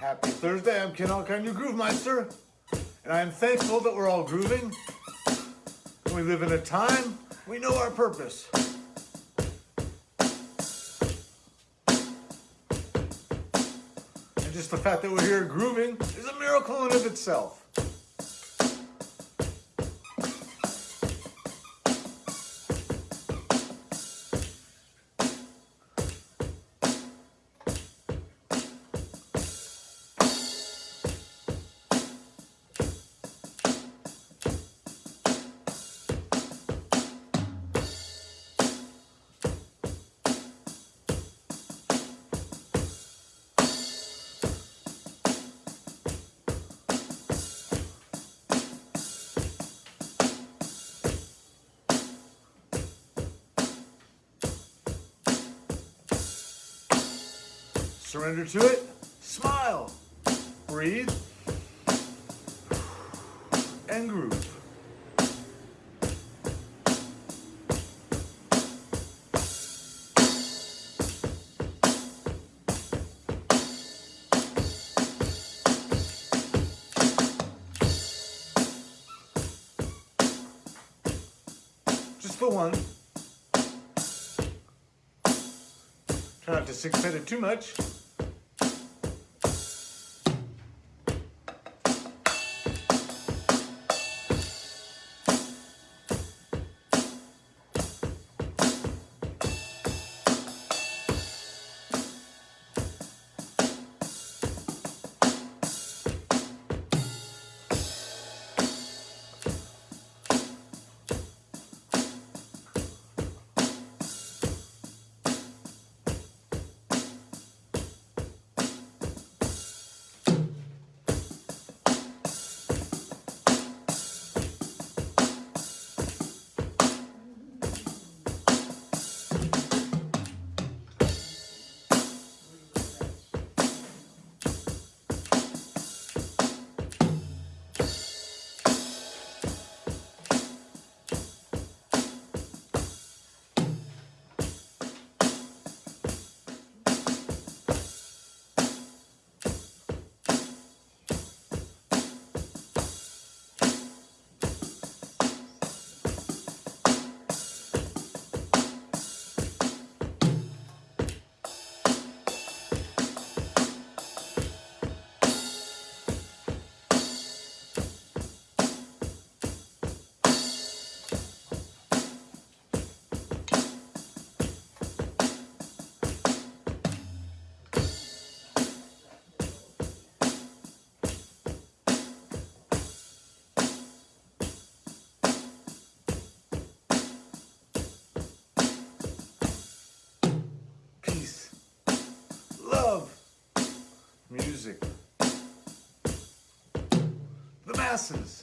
Happy Thursday, I'm Ken Alkine, your Groove Meister. And I am thankful that we're all grooving. We live in a time, we know our purpose. And just the fact that we're here grooving is a miracle in of itself. Surrender to it. Smile. Breathe. And groove. Just the one. Try not to six-pit it too much. The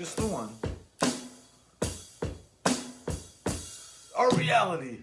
Just the one. Our reality.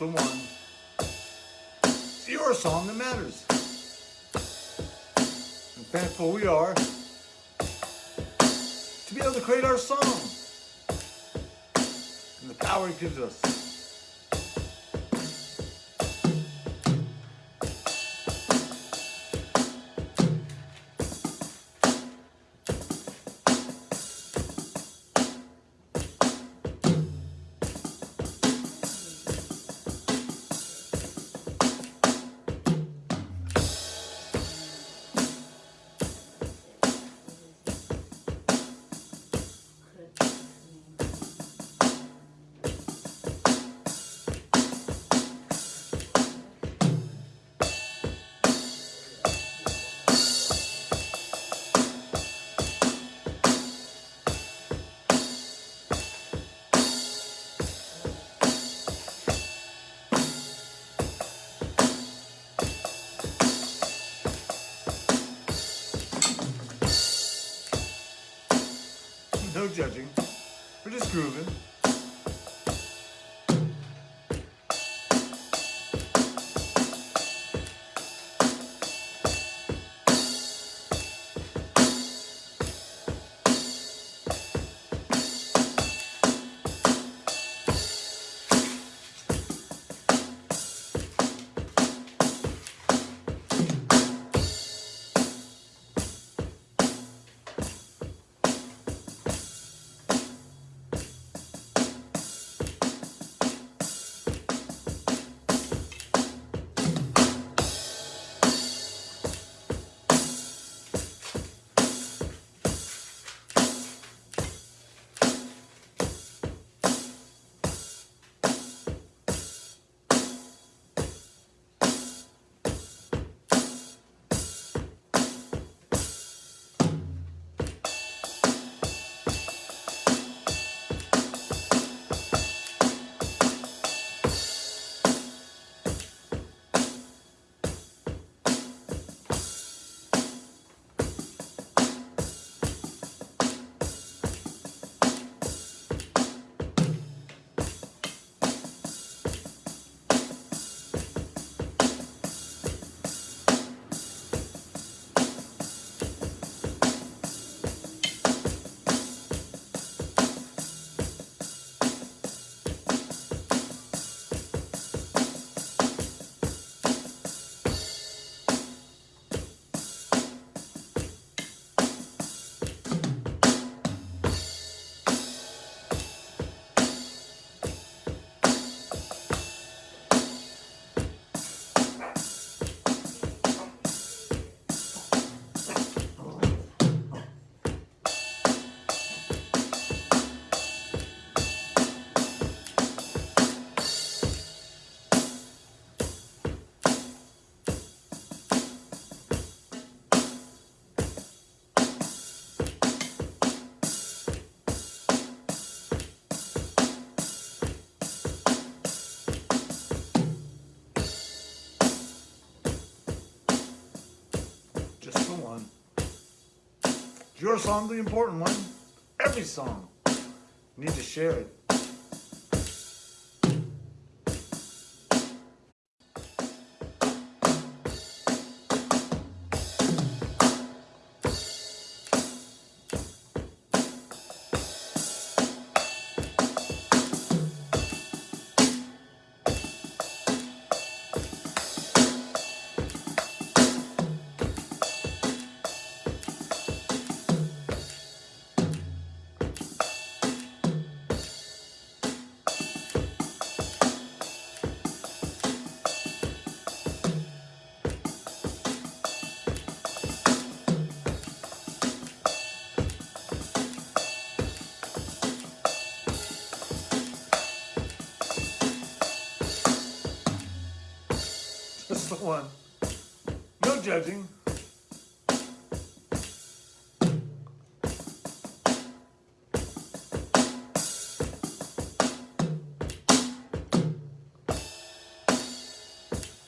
The one. It's your song that matters. And thankful we are to be able to create our song and the power it gives us. No judging. We're just grooving. Your song, the important one. Every song. You need to share it. The one. No judging.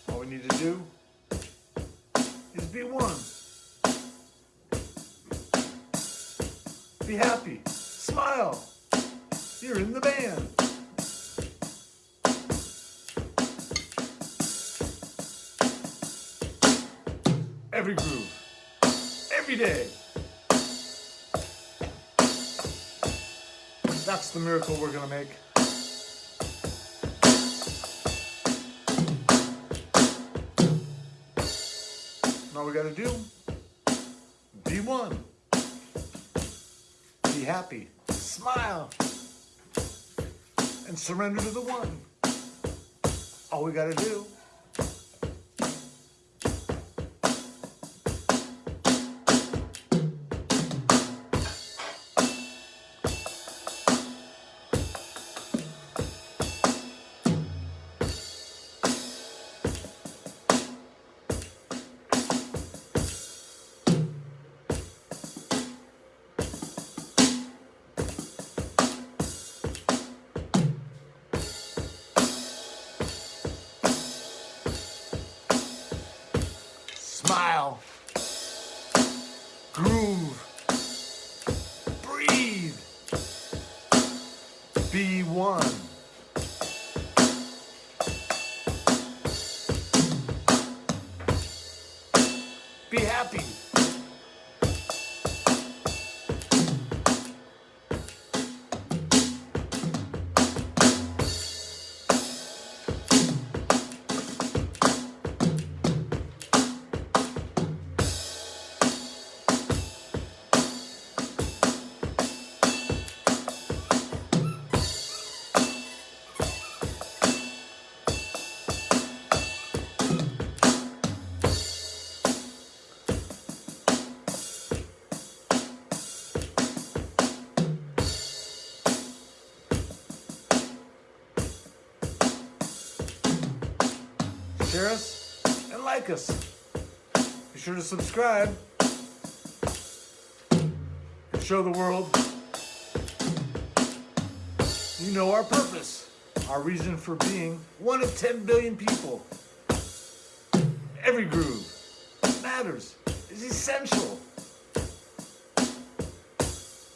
All we need to do is be one. Be happy. Smile. You're in the band. Every groove, every day. That's the miracle we're gonna make. All we gotta do, be one. Be happy, smile, and surrender to the one. All we gotta do. Be one. Be happy. Like us. Be sure to subscribe. And show the world you know our purpose, our reason for being one of 10 billion people. Every groove matters, is essential.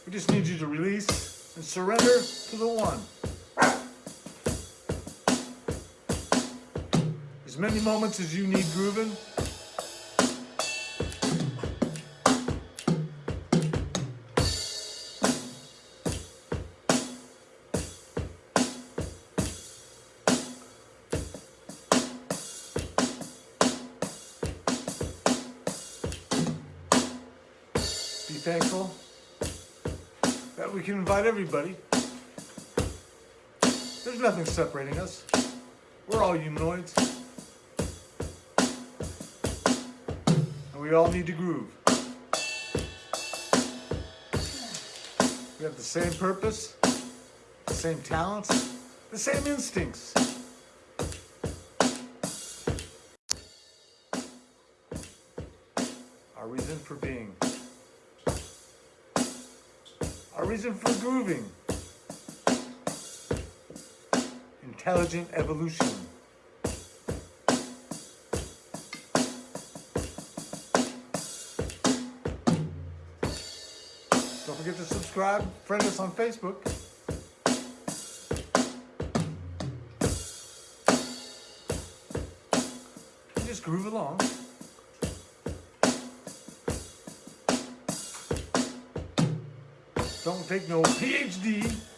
We just need you to release and surrender to the one. As many moments as you need grooving. Be thankful that we can invite everybody. There's nothing separating us. We're all humanoids. We all need to groove. We have the same purpose, the same talents, the same instincts. Our reason for being. Our reason for grooving. Intelligent evolution. Forget to subscribe, friend us on Facebook. And Just groove along. Don't take no PhD.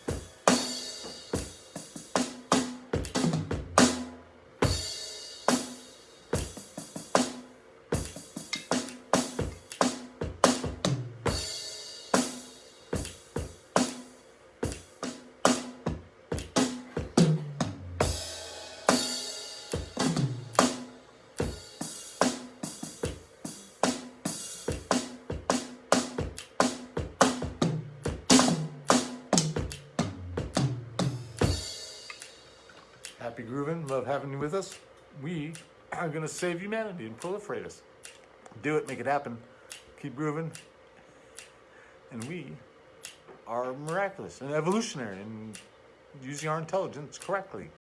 Happy grooving. Love having you with us. We are going to save humanity and proliferate us. Do it. Make it happen. Keep grooving. And we are miraculous and evolutionary and using our intelligence correctly.